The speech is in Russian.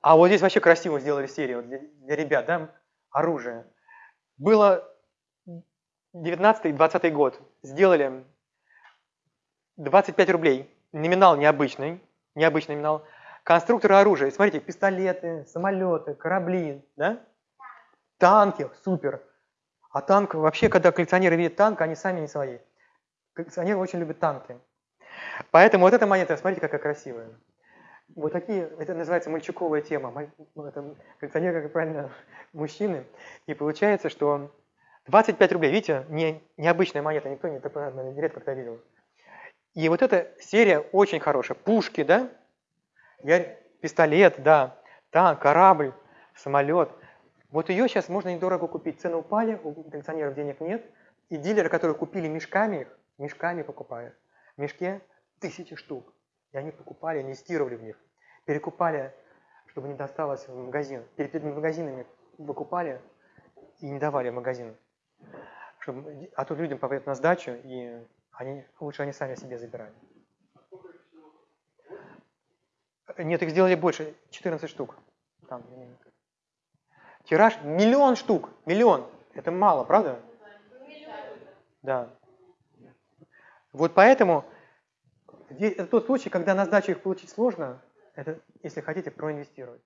А вот здесь вообще красиво сделали серию для, для ребят, да, оружие. Было 19-20 год, сделали 25 рублей, номинал необычный, необычный номинал, конструкторы оружия, смотрите, пистолеты, самолеты, корабли, да, танки, супер. А танк, вообще, когда коллекционеры видят танк, они сами не свои. Коллекционеры очень любят танки. Поэтому вот эта монета, смотрите, какая красивая. Вот такие, это называется мальчуковая тема. Ну, это коллекционеры, как правильно, мужчины. И получается, что 25 рублей, видите, не, необычная монета, никто не, не редко когда видел. И вот эта серия очень хорошая. Пушки, да? Я, пистолет, да. Танк, корабль, самолет. Вот ее сейчас можно недорого купить. Цены упали, у коллекционеров денег нет. И дилеры, которые купили мешками их, мешками покупают. В мешке тысячи штук. И они покупали, инвестировали в них. Перекупали, чтобы не досталось в магазин. Перед магазинами выкупали и не давали в магазин. Чтобы, а то людям попадет на сдачу, и они, лучше они сами себе забирали. Нет, их сделали больше, 14 штук. Там, Тираж миллион штук, миллион. Это мало, правда? Да. Вот поэтому это тот случай, когда на сдачу их получить сложно, это, если хотите, проинвестировать.